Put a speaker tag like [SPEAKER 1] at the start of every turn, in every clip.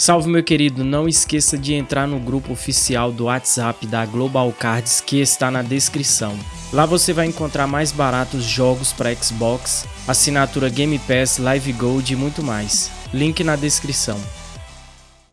[SPEAKER 1] Salve meu querido, não esqueça de entrar no grupo oficial do WhatsApp da Global Cards que está na descrição. Lá você vai encontrar mais baratos jogos para Xbox, assinatura Game Pass, Live Gold e muito mais. Link na descrição.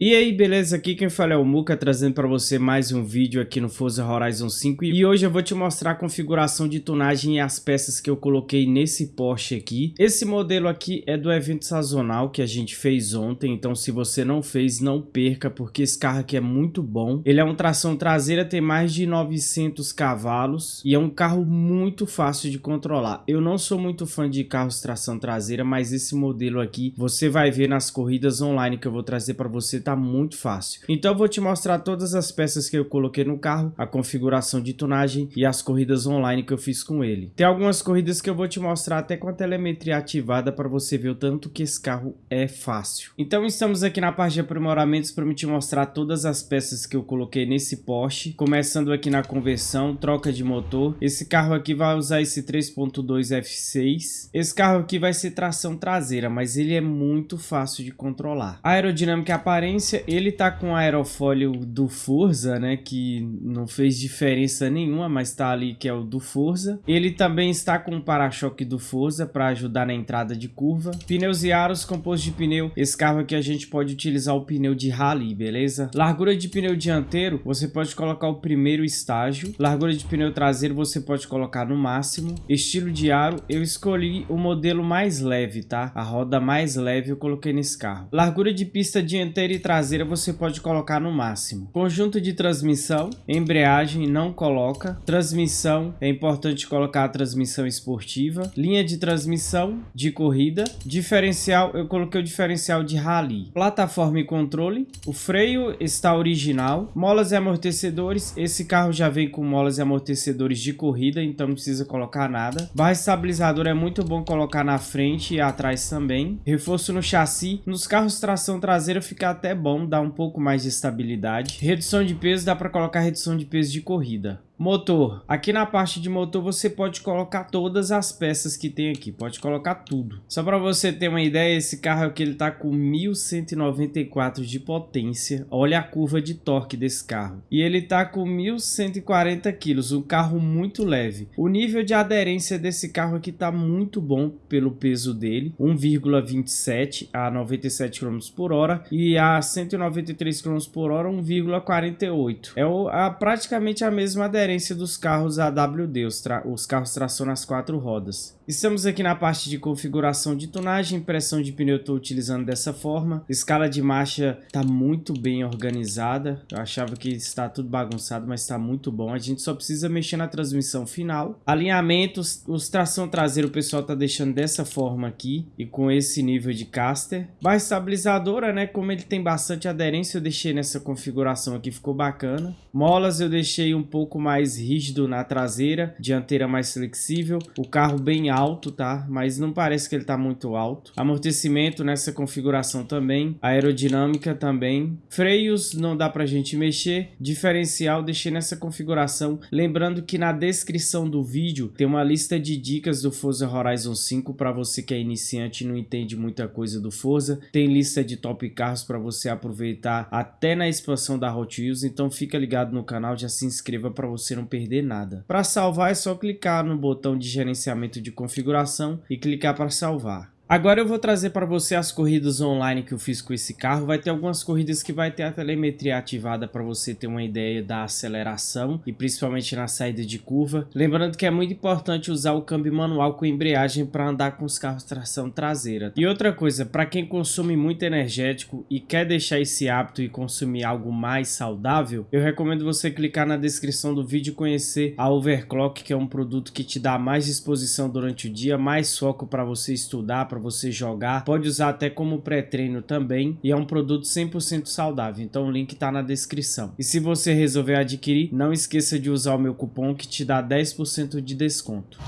[SPEAKER 1] E aí, beleza? Aqui quem fala é o Muka, trazendo para você mais um vídeo aqui no Forza Horizon 5 E hoje eu vou te mostrar a configuração de tunagem e as peças que eu coloquei nesse Porsche aqui. Esse modelo aqui é do evento sazonal que a gente fez ontem. Então se você não fez, não perca, porque esse carro aqui é muito bom. Ele é um tração traseira, tem mais de 900 cavalos E é um carro muito fácil de controlar. Eu não sou muito fã de carros tração traseira, mas esse modelo aqui Você vai ver nas corridas online que eu vou trazer para você tá muito fácil. Então eu vou te mostrar todas as peças que eu coloquei no carro, a configuração de tunagem e as corridas online que eu fiz com ele. Tem algumas corridas que eu vou te mostrar até com a telemetria ativada para você ver o tanto que esse carro é fácil. Então estamos aqui na parte de aprimoramentos para me te mostrar todas as peças que eu coloquei nesse Porsche, começando aqui na conversão, troca de motor. Esse carro aqui vai usar esse 3.2 F6. Esse carro aqui vai ser tração traseira, mas ele é muito fácil de controlar. A aerodinâmica aparente ele tá com aerofólio do Forza, né, que não fez diferença nenhuma, mas tá ali que é o do Forza. Ele também está com o para-choque do Forza para ajudar na entrada de curva. Pneus e aros composto de pneu. Esse carro aqui a gente pode utilizar o pneu de rally, beleza? Largura de pneu dianteiro, você pode colocar o primeiro estágio. Largura de pneu traseiro você pode colocar no máximo. Estilo de aro, eu escolhi o modelo mais leve, tá? A roda mais leve eu coloquei nesse carro. Largura de pista dianteira e traseira você pode colocar no máximo. Conjunto de transmissão, embreagem não coloca. Transmissão, é importante colocar a transmissão esportiva. Linha de transmissão de corrida. Diferencial, eu coloquei o diferencial de rally. Plataforma e controle. O freio está original. Molas e amortecedores, esse carro já vem com molas e amortecedores de corrida, então não precisa colocar nada. Barra estabilizadora é muito bom colocar na frente e atrás também. Reforço no chassi. Nos carros tração traseira fica até bom, dá um pouco mais de estabilidade. Redução de peso, dá para colocar redução de peso de corrida. Motor. Aqui na parte de motor você pode colocar todas as peças que tem aqui. Pode colocar tudo. Só para você ter uma ideia, esse carro aqui ele tá com 1194 de potência. Olha a curva de torque desse carro. E ele tá com 1140 quilos. Um carro muito leve. O nível de aderência desse carro aqui tá muito bom pelo peso dele. 1,27 a 97 km por hora. E a 193 km por hora 1,48. É praticamente a mesma aderência diferença dos carros AWD, os, os carros tração nas quatro rodas. Estamos aqui na parte de configuração de tonagem, pressão de pneu eu estou utilizando dessa forma. Escala de marcha está muito bem organizada. Eu achava que está tudo bagunçado, mas está muito bom. A gente só precisa mexer na transmissão final. Alinhamentos, os tração traseiro o pessoal está deixando dessa forma aqui e com esse nível de caster. Barra estabilizadora, né? Como ele tem bastante aderência, eu deixei nessa configuração aqui, ficou bacana. Molas eu deixei um pouco mais rígido na traseira, dianteira mais flexível. O carro bem alto alto, tá? Mas não parece que ele tá muito alto. Amortecimento nessa configuração também. Aerodinâmica também. Freios não dá pra gente mexer. Diferencial deixei nessa configuração. Lembrando que na descrição do vídeo tem uma lista de dicas do Forza Horizon 5 para você que é iniciante e não entende muita coisa do Forza. Tem lista de top carros para você aproveitar até na expansão da Hot Wheels. Então fica ligado no canal, já se inscreva para você não perder nada. Para salvar é só clicar no botão de gerenciamento de configuração e clicar para salvar. Agora eu vou trazer para você as corridas online que eu fiz com esse carro. Vai ter algumas corridas que vai ter a telemetria ativada para você ter uma ideia da aceleração e principalmente na saída de curva. Lembrando que é muito importante usar o câmbio manual com embreagem para andar com os carros tração traseira. E outra coisa, para quem consome muito energético e quer deixar esse hábito e consumir algo mais saudável, eu recomendo você clicar na descrição do vídeo e conhecer a Overclock, que é um produto que te dá mais disposição durante o dia, mais foco para você estudar, você jogar. Pode usar até como pré-treino também e é um produto 100% saudável, então o link está na descrição. E se você resolver adquirir, não esqueça de usar o meu cupom que te dá 10% de desconto.